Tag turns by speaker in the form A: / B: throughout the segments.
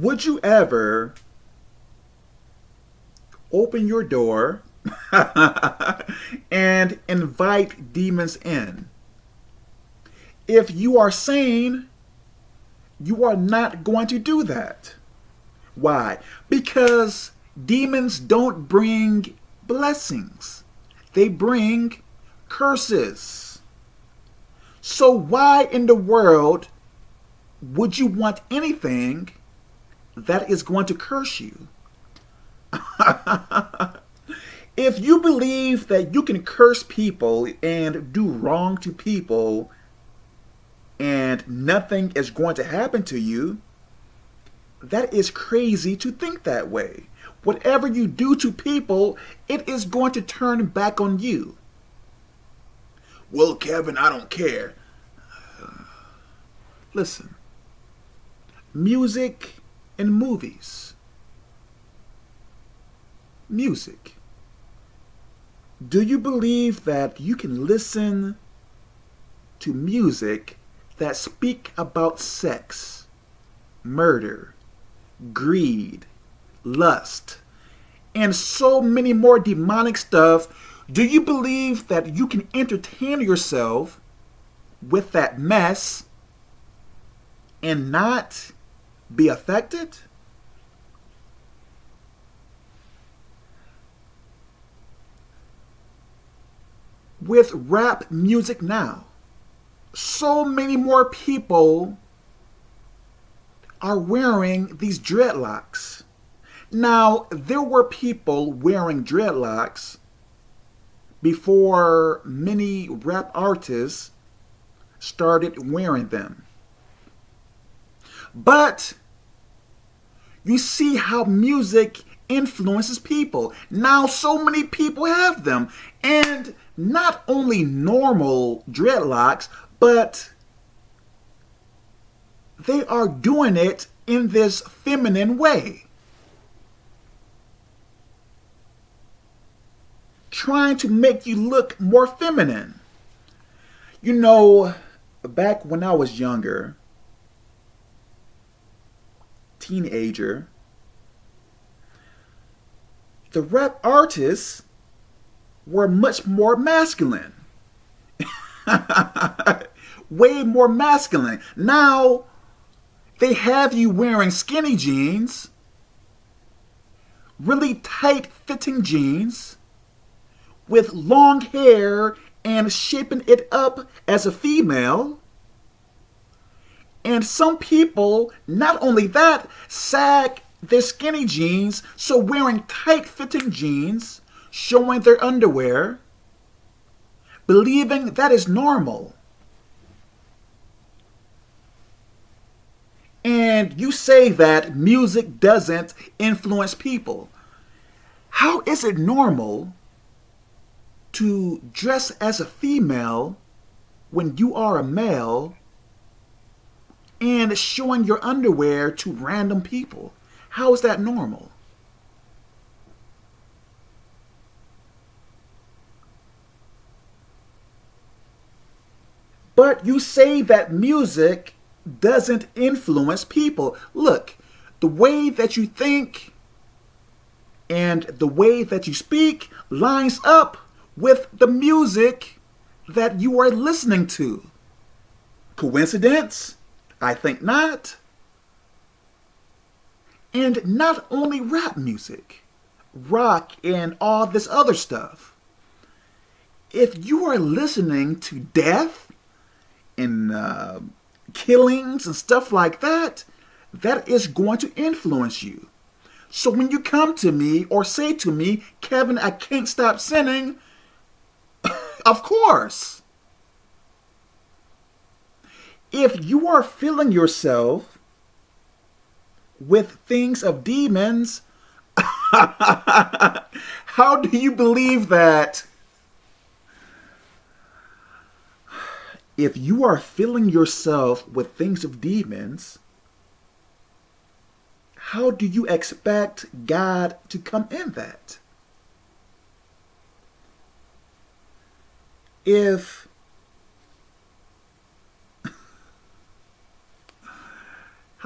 A: would you ever open your door and invite demons in? If you are sane, you are not going to do that. Why? Because demons don't bring blessings. They bring curses. So why in the world would you want anything that is going to curse you? if you believe that you can curse people and do wrong to people and nothing is going to happen to you, that is crazy to think that way. Whatever you do to people, it is going to turn back on you. Well, Kevin, I don't care. Listen, music and movies. Music. Do you believe that you can listen to music that speak about sex, murder, greed, lust, and so many more demonic stuff, do you believe that you can entertain yourself with that mess and not be affected? With rap music now, so many more people are wearing these dreadlocks. Now, there were people wearing dreadlocks before many rap artists started wearing them. But you see how music influences people. Now so many people have them. And not only normal dreadlocks, but they are doing it in this feminine way. Trying to make you look more feminine. You know, back when I was younger, teenager, the rap artists were much more masculine. Way more masculine. Now, they have you wearing skinny jeans, really tight fitting jeans, with long hair and shaping it up as a female. And some people, not only that, sag their skinny jeans, so wearing tight fitting jeans, showing their underwear, believing that is normal. And you say that music doesn't influence people. How is it normal to dress as a female when you are a male and showing your underwear to random people? How is that normal? But you say that music doesn't influence people. Look, the way that you think and the way that you speak lines up with the music that you are listening to. Coincidence? I think not. And not only rap music, rock and all this other stuff. If you are listening to death and uh, killings and stuff like that, that is going to influence you. So when you come to me or say to me, Kevin, I can't stop sinning, of course. If you are filling yourself with things of demons, how do you believe that if you are filling yourself with things of demons, how do you expect God to come in that? If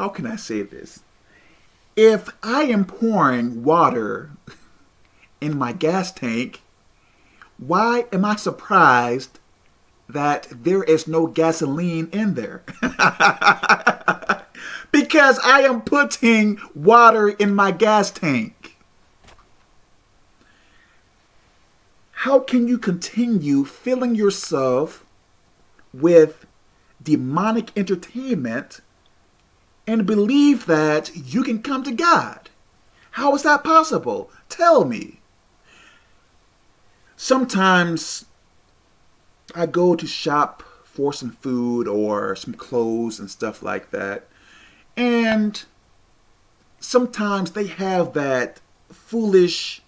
A: how can I say this? if I am pouring water in my gas tank, why am I surprised that there is no gasoline in there? because I am putting water in my gas tank. How can you continue filling yourself with demonic entertainment and believe that you can come to God? How is that possible? Tell me. Sometimes I go to shop for some food or some clothes and stuff like that. And sometimes they have that foolish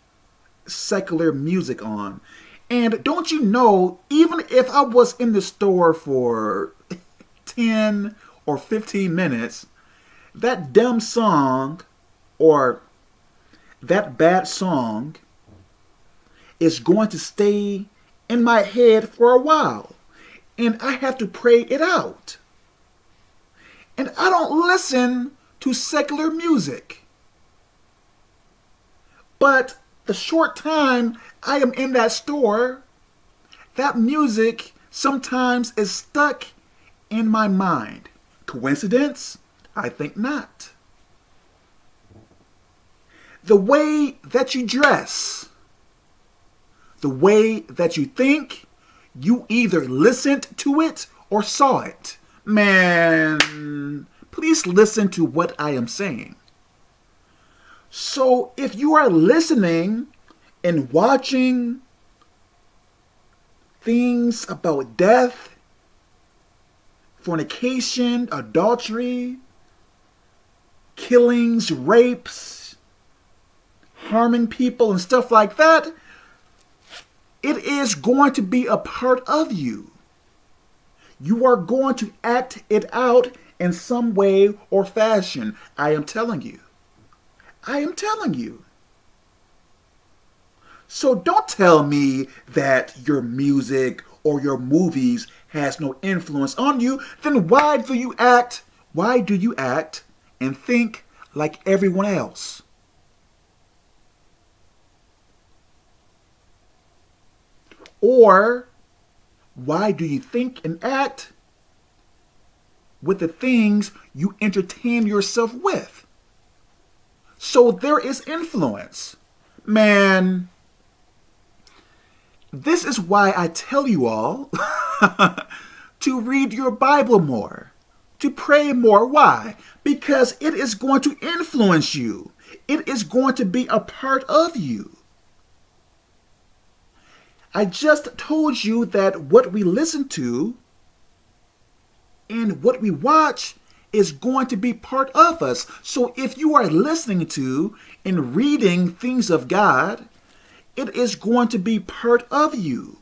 A: secular music on. And don't you know, even if I was in the store for 10 or 15 minutes, that dumb song or that bad song is going to stay in my head for a while. And I have to pray it out. And I don't listen to secular music. But the short time I am in that store, that music sometimes is stuck in my mind. Coincidence? I think not. The way that you dress, the way that you think, you either listened to it or saw it. Man, please listen to what I am saying. So if you are listening and watching things about death, fornication, adultery, killings, rapes, harming people, and stuff like that, it is going to be a part of you. You are going to act it out in some way or fashion. I am telling you. I am telling you. So don't tell me that your music or your movies has no influence on you. Then why do you act? Why do you act and think like everyone else? Or why do you think and act with the things you entertain yourself with? So there is influence. Man, this is why I tell you all to read your Bible more, to pray more. Why? Because it is going to influence you. It is going to be a part of you. I just told you that what we listen to and what we watch is going to be part of us. So if you are listening to and reading things of God, it is going to be part of you.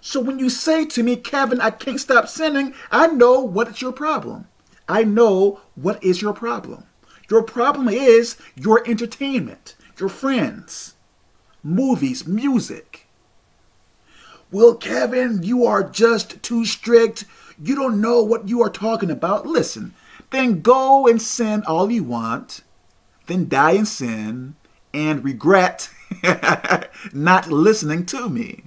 A: So when you say to me, Kevin, I can't stop sinning, I know what is your problem. I know what is your problem. Your problem is your entertainment, your friends, movies, music. Well, Kevin, you are just too strict. You don't know what you are talking about. Listen, then go and sin all you want, then die in sin and regret not listening to me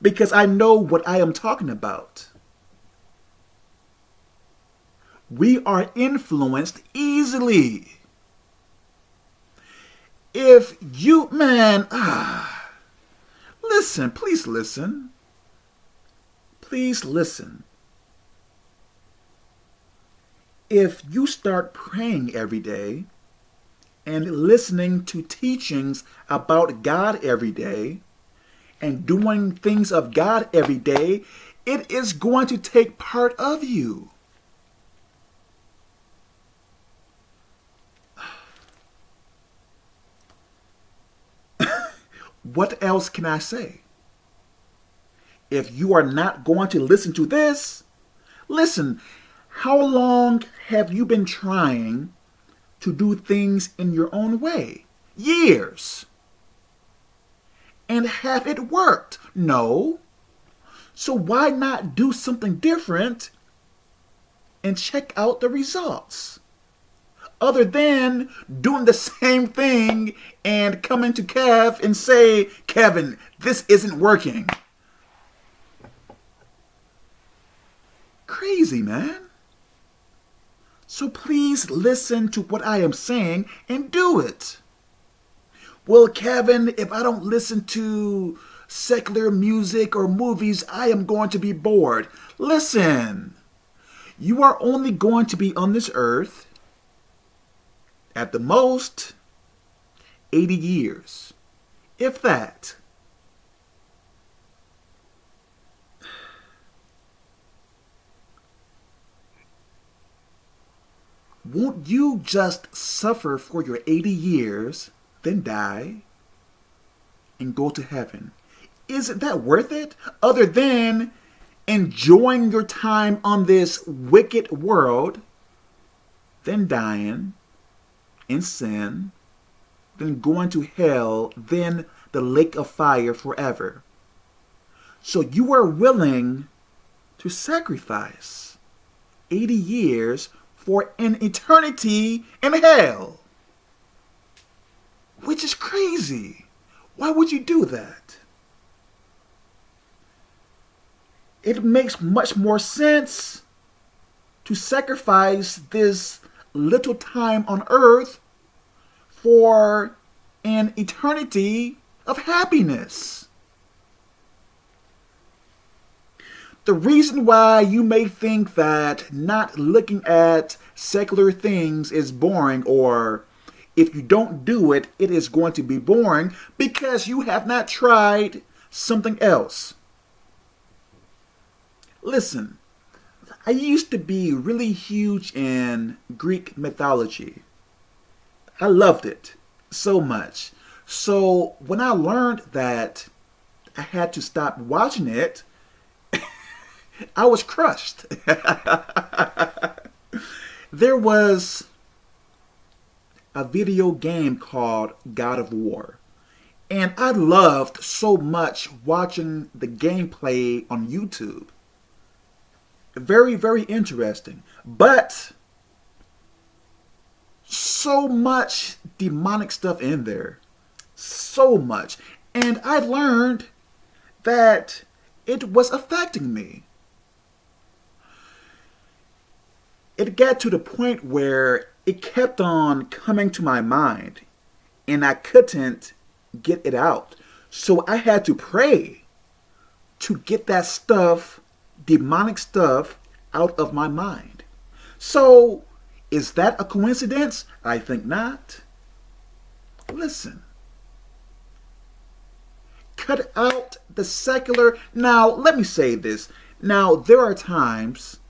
A: because I know what I am talking about. We are influenced easily. If you, man, ah, listen, please listen. Please listen if you start praying every day and listening to teachings about God every day and doing things of God every day, it is going to take part of you. what else can I say? If you are not going to listen to this, listen, how long have you been trying to do things in your own way? Years. And have it worked? No. So why not do something different and check out the results? other than doing the same thing and coming to Kev and say, Kevin, this isn't working. Crazy, man. So please listen to what I am saying and do it. Well, Kevin, if I don't listen to secular music or movies, I am going to be bored. Listen, you are only going to be on this earth at the most 80 years, if that. Won't you just suffer for your 80 years, then die, and go to heaven? Isn't that worth it? Other than enjoying your time on this wicked world, then dying in sin, then going to hell, then the lake of fire forever. So you are willing to sacrifice 80 years for an eternity in hell. Which is crazy. Why would you do that? It makes much more sense to sacrifice this little time on earth for an eternity of happiness. The reason why you may think that not looking at secular things is boring or if you don't do it, it is going to be boring because you have not tried something else. Listen, I used to be really huge in Greek mythology. I loved it so much. So when I learned that I had to stop watching it, I was crushed. there was a video game called God of War. And I loved so much watching the gameplay on YouTube. Very, very interesting. But so much demonic stuff in there. So much. And I learned that it was affecting me. It got to the point where it kept on coming to my mind and I couldn't get it out. So I had to pray to get that stuff demonic stuff out of my mind. So, is that a coincidence? I think not. Listen. Cut out the secular. Now, let me say this. Now, there are times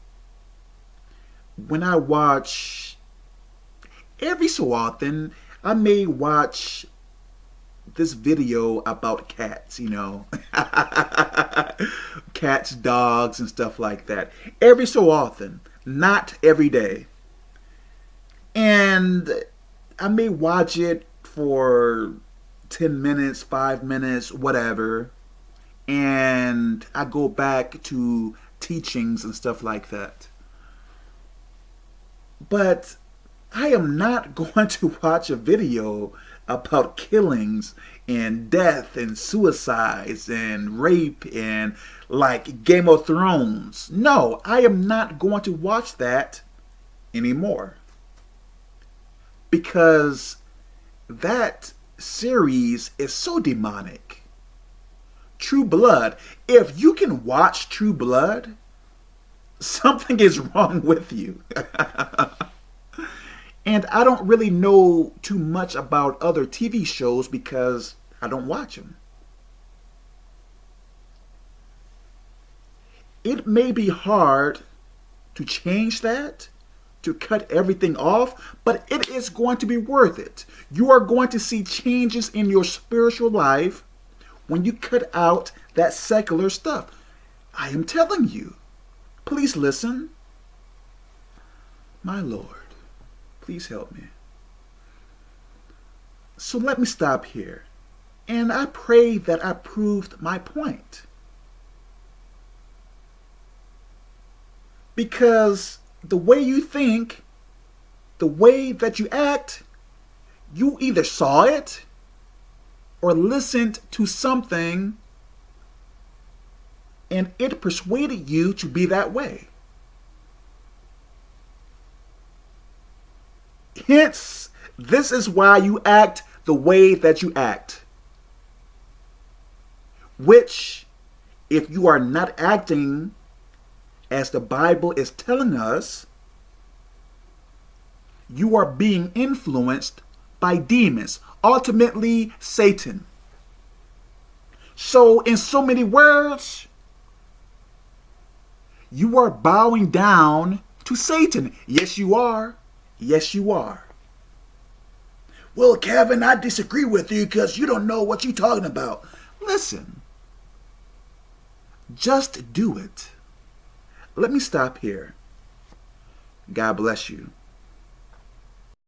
A: when I watch, every so often, I may watch this video about cats, you know. cats, dogs, and stuff like that. Every so often, not every day. And I may watch it for 10 minutes, 5 minutes, whatever. And I go back to teachings and stuff like that. But I am not going to watch a video about killings and death and suicides and rape and like Game of Thrones. No, I am not going to watch that anymore. Because that series is so demonic. True Blood, if you can watch True Blood, something is wrong with you. And I don't really know too much about other TV shows because I don't watch them. It may be hard to change that, to cut everything off, but it is going to be worth it. You are going to see changes in your spiritual life when you cut out that secular stuff. I am telling you. Please listen. My Lord. Please help me. So let me stop here. And I pray that I proved my point. Because the way you think the way that you act, you either saw it or listened to something and it persuaded you to be that way. Hence, this is why you act the way that you act. Which, if you are not acting as the Bible is telling us, you are being influenced by demons, ultimately Satan. So, in so many words, you are bowing down to Satan. Yes, you are. Yes, you are. Well, Kevin, I disagree with you because you don't know what you're talking about. Listen, just do it. Let me stop here. God bless you.